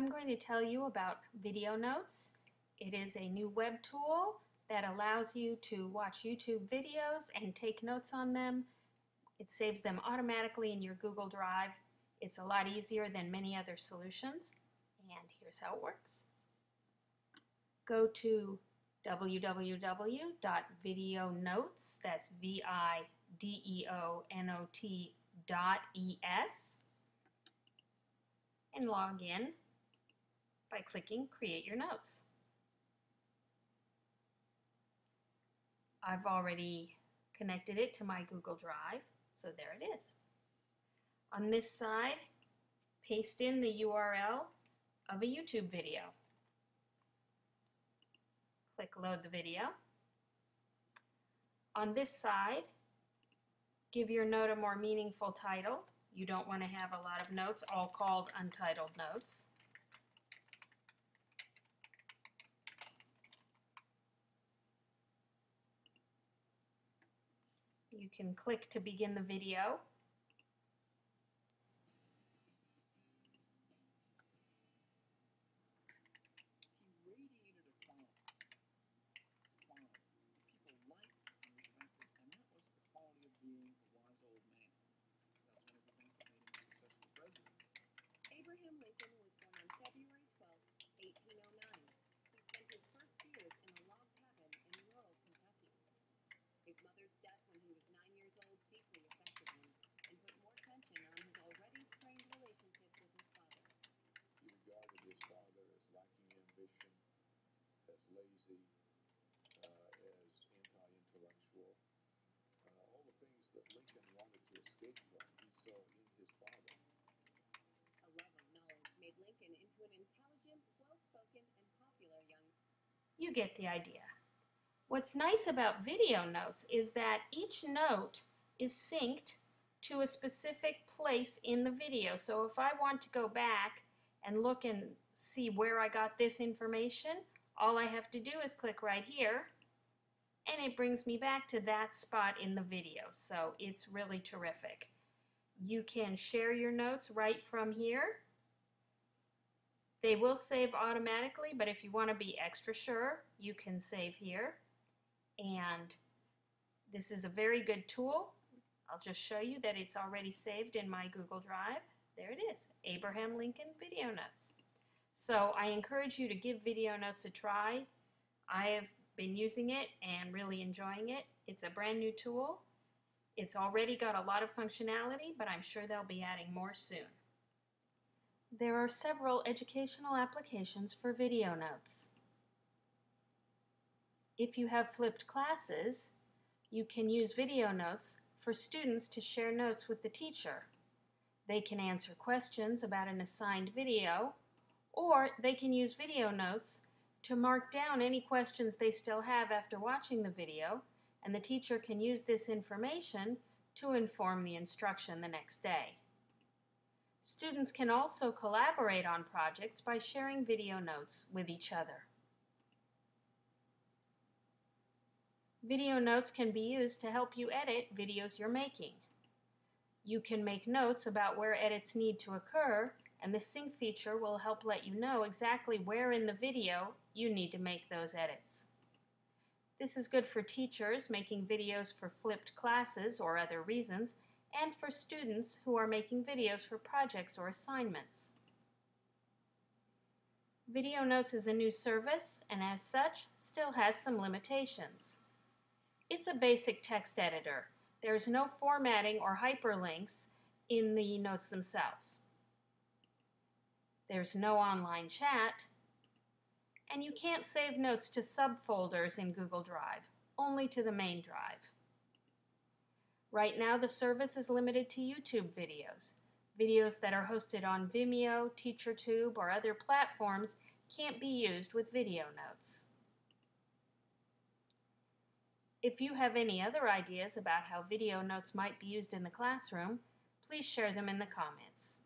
I'm going to tell you about Video Notes. It is a new web tool that allows you to watch YouTube videos and take notes on them. It saves them automatically in your Google Drive. It's a lot easier than many other solutions. And here's how it works. Go to www.videonotes, that's V-I-D-E-O-N-O-T dot E-S, and log in by clicking Create Your Notes. I've already connected it to my Google Drive, so there it is. On this side, paste in the URL of a YouTube video. Click Load the Video. On this side, give your note a more meaningful title. You don't want to have a lot of notes, all called untitled notes. You can click to begin the video. Abraham Lincoln was born on February 12, 1809. He spent his first years in a log cabin in rural Kentucky. His mother's death when he was nine years old deeply affected him and put more tension on his already strained relationship with his father. He regarded his father as lacking ambition, as lazy, uh, as anti-intellectual. Uh, all the things that Lincoln wanted to escape from, he saw in his father. A love of knowledge made Lincoln into an intelligent, well-spoken, and popular young You get the idea. What's nice about video notes is that each note is synced to a specific place in the video. So if I want to go back and look and see where I got this information, all I have to do is click right here and it brings me back to that spot in the video. So it's really terrific. You can share your notes right from here. They will save automatically, but if you want to be extra sure, you can save here. And this is a very good tool. I'll just show you that it's already saved in my Google Drive. There it is, Abraham Lincoln Video Notes. So I encourage you to give Video Notes a try. I have been using it and really enjoying it. It's a brand new tool. It's already got a lot of functionality, but I'm sure they'll be adding more soon. There are several educational applications for video notes. If you have flipped classes, you can use video notes for students to share notes with the teacher. They can answer questions about an assigned video, or they can use video notes to mark down any questions they still have after watching the video, and the teacher can use this information to inform the instruction the next day. Students can also collaborate on projects by sharing video notes with each other. Video notes can be used to help you edit videos you're making. You can make notes about where edits need to occur, and the sync feature will help let you know exactly where in the video you need to make those edits. This is good for teachers making videos for flipped classes or other reasons, and for students who are making videos for projects or assignments. Video Notes is a new service and as such still has some limitations. It's a basic text editor. There's no formatting or hyperlinks in the notes themselves. There's no online chat, and you can't save notes to subfolders in Google Drive, only to the main drive. Right now, the service is limited to YouTube videos. Videos that are hosted on Vimeo, TeacherTube, or other platforms can't be used with video notes. If you have any other ideas about how video notes might be used in the classroom, please share them in the comments.